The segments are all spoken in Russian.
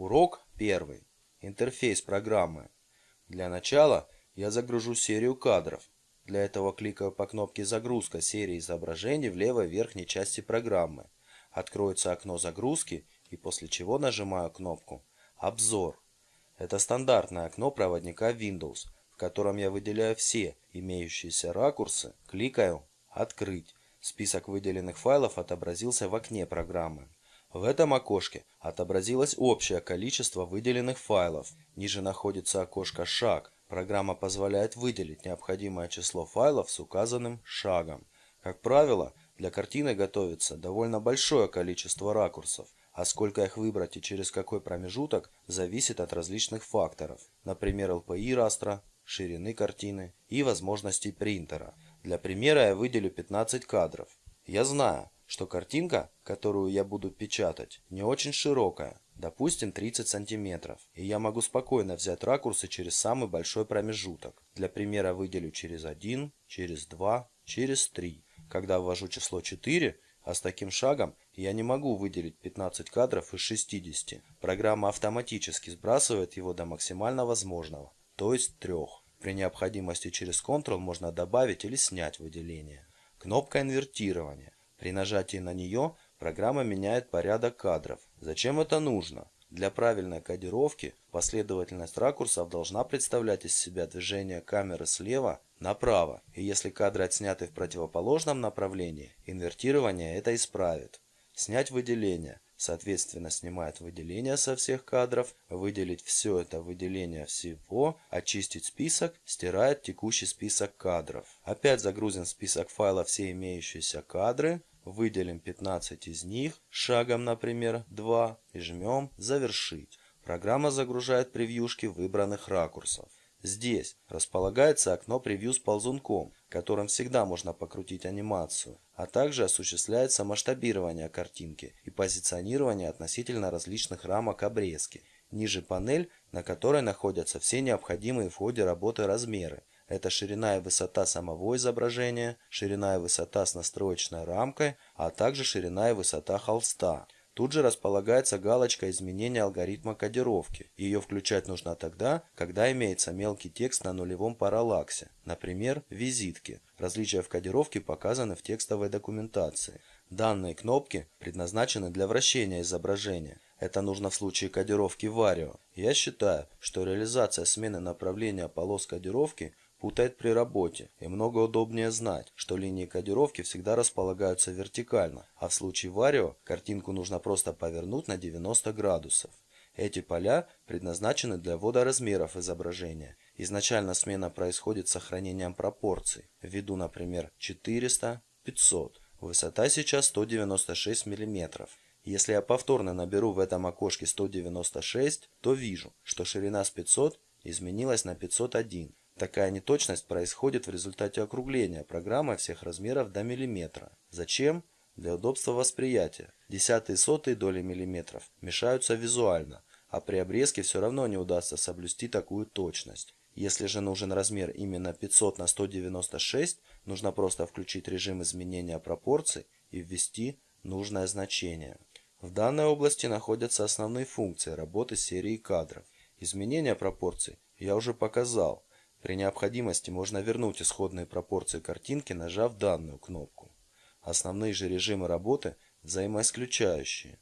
Урок 1. Интерфейс программы. Для начала я загружу серию кадров. Для этого кликаю по кнопке «Загрузка серии изображений» в левой верхней части программы. Откроется окно загрузки и после чего нажимаю кнопку «Обзор». Это стандартное окно проводника Windows, в котором я выделяю все имеющиеся ракурсы, кликаю «Открыть». Список выделенных файлов отобразился в окне программы. В этом окошке отобразилось общее количество выделенных файлов. Ниже находится окошко «Шаг». Программа позволяет выделить необходимое число файлов с указанным шагом. Как правило, для картины готовится довольно большое количество ракурсов, а сколько их выбрать и через какой промежуток зависит от различных факторов, например, LPI растра, ширины картины и возможностей принтера. Для примера я выделю 15 кадров. Я знаю, что картинка, которую я буду печатать, не очень широкая, допустим 30 сантиметров, и я могу спокойно взять ракурсы через самый большой промежуток. Для примера выделю через 1, через 2, через 3. Когда ввожу число 4, а с таким шагом я не могу выделить 15 кадров из 60. Программа автоматически сбрасывает его до максимально возможного, то есть 3. При необходимости через Ctrl можно добавить или снять выделение. Кнопка инвертирования. При нажатии на нее программа меняет порядок кадров. Зачем это нужно? Для правильной кодировки последовательность ракурсов должна представлять из себя движение камеры слева направо, и если кадры отсняты в противоположном направлении, инвертирование это исправит. Снять выделение. Соответственно, снимает выделение со всех кадров, выделить все это выделение всего, очистить список, стирает текущий список кадров. Опять загрузим список файлов все имеющиеся кадры, Выделим 15 из них, шагом, например, 2, и жмем «Завершить». Программа загружает превьюшки выбранных ракурсов. Здесь располагается окно превью с ползунком, которым всегда можно покрутить анимацию, а также осуществляется масштабирование картинки и позиционирование относительно различных рамок обрезки. Ниже панель, на которой находятся все необходимые в ходе работы размеры, это ширина и высота самого изображения, ширина и высота с настроечной рамкой, а также ширина и высота холста. Тут же располагается галочка изменения алгоритма кодировки. Ее включать нужно тогда, когда имеется мелкий текст на нулевом параллаксе, например, визитки. Различия в кодировке показаны в текстовой документации. Данные кнопки предназначены для вращения изображения. Это нужно в случае кодировки Vario. Я считаю, что реализация смены направления полос кодировки путает при работе, и много удобнее знать, что линии кодировки всегда располагаются вертикально, а в случае варио картинку нужно просто повернуть на 90 градусов. Эти поля предназначены для ввода размеров изображения. Изначально смена происходит с сохранением пропорций. Введу, например, 400, 500. Высота сейчас 196 мм. Если я повторно наберу в этом окошке 196, то вижу, что ширина с 500 изменилась на 501. Такая неточность происходит в результате округления программы всех размеров до миллиметра. Зачем? Для удобства восприятия. Десятые и сотые доли миллиметров мешаются визуально, а при обрезке все равно не удастся соблюсти такую точность. Если же нужен размер именно 500 на 196, нужно просто включить режим изменения пропорций и ввести нужное значение. В данной области находятся основные функции работы с серией кадров. Изменение пропорций я уже показал. При необходимости можно вернуть исходные пропорции картинки, нажав данную кнопку. Основные же режимы работы взаимоисключающие.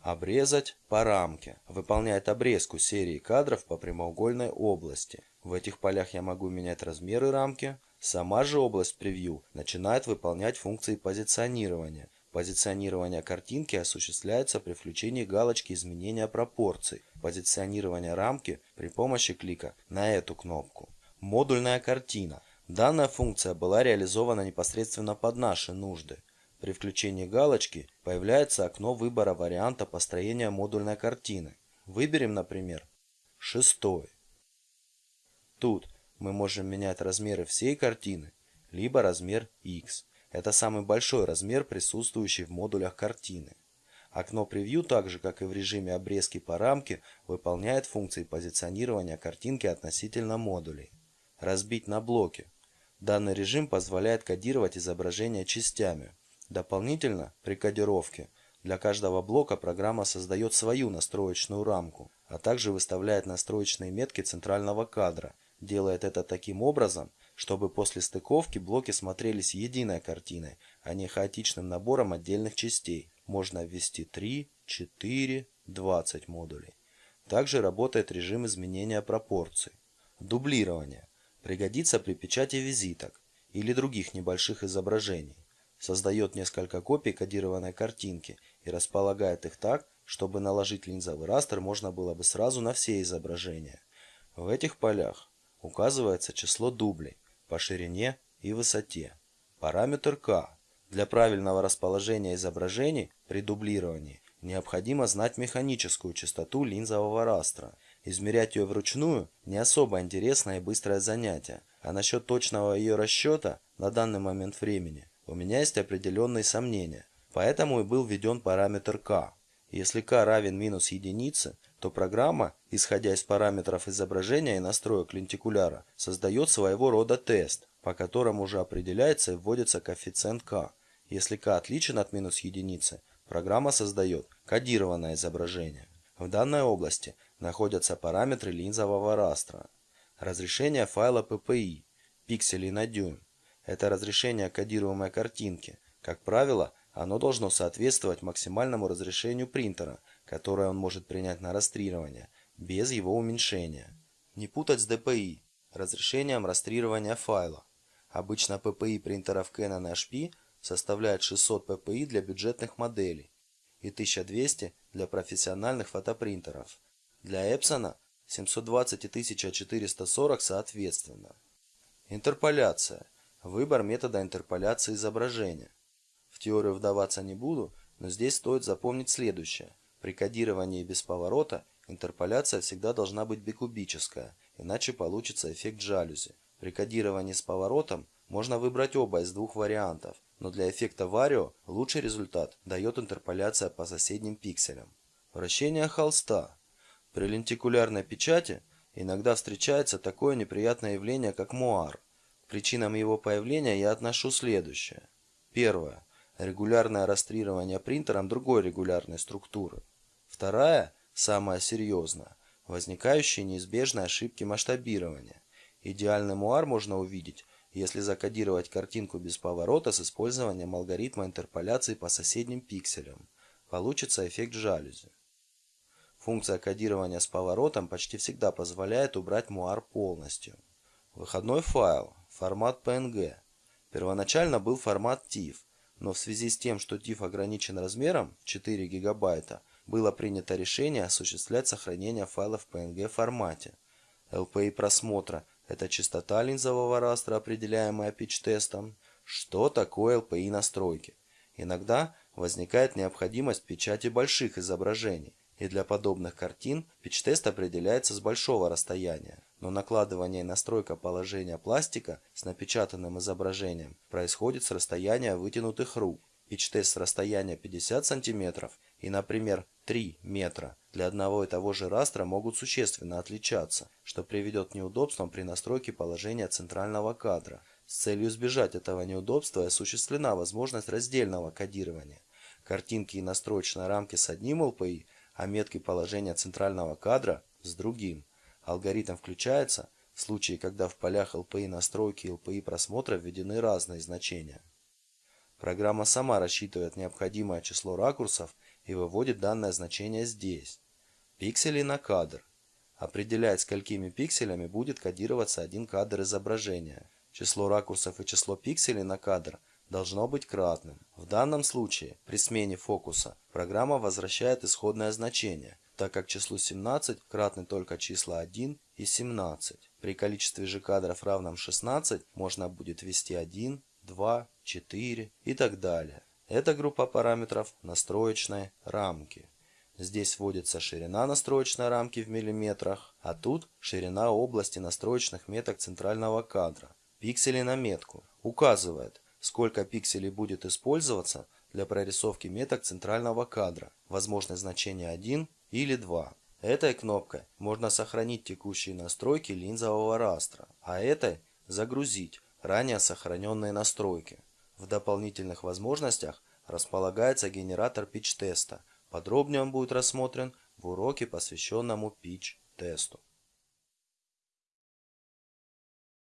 Обрезать по рамке. Выполняет обрезку серии кадров по прямоугольной области. В этих полях я могу менять размеры рамки. Сама же область превью начинает выполнять функции позиционирования. Позиционирование картинки осуществляется при включении галочки изменения пропорций. Позиционирование рамки при помощи клика на эту кнопку. Модульная картина. Данная функция была реализована непосредственно под наши нужды. При включении галочки появляется окно выбора варианта построения модульной картины. Выберем, например, шестой. Тут мы можем менять размеры всей картины, либо размер X. Это самый большой размер, присутствующий в модулях картины. Окно превью, так же как и в режиме обрезки по рамке, выполняет функции позиционирования картинки относительно модулей разбить на блоки. Данный режим позволяет кодировать изображение частями. Дополнительно, при кодировке, для каждого блока программа создает свою настроечную рамку. а также выставляет настроечные метки центрального кадра. Делает это таким образом, чтобы после стыковки блоки смотрелись единой картиной, а не хаотичным набором отдельных частей. Можно ввести 3, 4, 20 модулей. Также работает режим изменения пропорций. Дублирование. Пригодится при печати визиток или других небольших изображений. Создает несколько копий кодированной картинки и располагает их так, чтобы наложить линзовый растр можно было бы сразу на все изображения. В этих полях указывается число дублей по ширине и высоте. Параметр k. Для правильного расположения изображений при дублировании необходимо знать механическую частоту линзового растра. Измерять ее вручную не особо интересное и быстрое занятие, а насчет точного ее расчета на данный момент времени у меня есть определенные сомнения, поэтому и был введен параметр k. Если k равен минус единице, то программа, исходя из параметров изображения и настроек лентикуляра, создает своего рода тест, по которому уже определяется и вводится коэффициент k. Если k отличен от минус единицы, программа создает кодированное изображение. В данной области находятся параметры линзового растра. Разрешение файла PPI, пикселей на дюйм. Это разрешение кодируемой картинки. Как правило, оно должно соответствовать максимальному разрешению принтера, которое он может принять на растрирование, без его уменьшения. Не путать с DPI, разрешением растрирования файла. Обычно PPI принтеров Canon HP составляет 600 PPI для бюджетных моделей и 1200 для профессиональных фотопринтеров. Для Epson 720 и 1440 соответственно. Интерполяция. Выбор метода интерполяции изображения. В теорию вдаваться не буду, но здесь стоит запомнить следующее. При кодировании без поворота интерполяция всегда должна быть бикубическая, иначе получится эффект жалюзи. При кодировании с поворотом можно выбрать оба из двух вариантов, но для эффекта варио лучший результат дает интерполяция по соседним пикселям. Вращение холста. При лентикулярной печати иногда встречается такое неприятное явление, как муар. К причинам его появления я отношу следующее. Первое. Регулярное растрирование принтером другой регулярной структуры. Вторая, самая серьезная, возникающие неизбежные ошибки масштабирования. Идеальный муар можно увидеть, если закодировать картинку без поворота с использованием алгоритма интерполяции по соседним пикселям. Получится эффект жалюзи. Функция кодирования с поворотом почти всегда позволяет убрать муар полностью. Выходной файл, формат PNG. Первоначально был формат TIFF, но в связи с тем, что TIFF ограничен размером 4 гигабайта, было принято решение осуществлять сохранение файла в PNG формате. LPI просмотра – это частота линзового растра, определяемая pitch-тестом. Что такое LPI настройки? Иногда возникает необходимость печати больших изображений, и для подобных картин pitch-тест определяется с большого расстояния но накладывание и настройка положения пластика с напечатанным изображением происходит с расстояния вытянутых рук. Пич-тест с расстояния 50 см и, например, 3 метра для одного и того же растра могут существенно отличаться, что приведет к неудобствам при настройке положения центрального кадра. С целью избежать этого неудобства осуществлена возможность раздельного кодирования. Картинки и настроечные рамки с одним LPI, а метки положения центрального кадра с другим. Алгоритм включается в случае, когда в полях LPI настройки и LPI просмотра введены разные значения. Программа сама рассчитывает необходимое число ракурсов и выводит данное значение здесь. Пиксели на кадр. Определяет, сколькими пикселями будет кодироваться один кадр изображения. Число ракурсов и число пикселей на кадр должно быть кратным. В данном случае, при смене фокуса, программа возвращает исходное значение – так как числу 17 кратны только числа 1 и 17. При количестве же кадров равном 16 можно будет ввести 1, 2, 4 и так далее. Это группа параметров настроечной рамки. Здесь вводится ширина настроечной рамки в миллиметрах, а тут ширина области настроечных меток центрального кадра. Пиксели на метку указывает, сколько пикселей будет использоваться для прорисовки меток центрального кадра. Возможное значение 1 или 2. Этой кнопкой можно сохранить текущие настройки линзового растра, а этой загрузить ранее сохраненные настройки. В дополнительных возможностях располагается генератор pitch-теста. Подробнее он будет рассмотрен в уроке, посвященному pitch-тесту.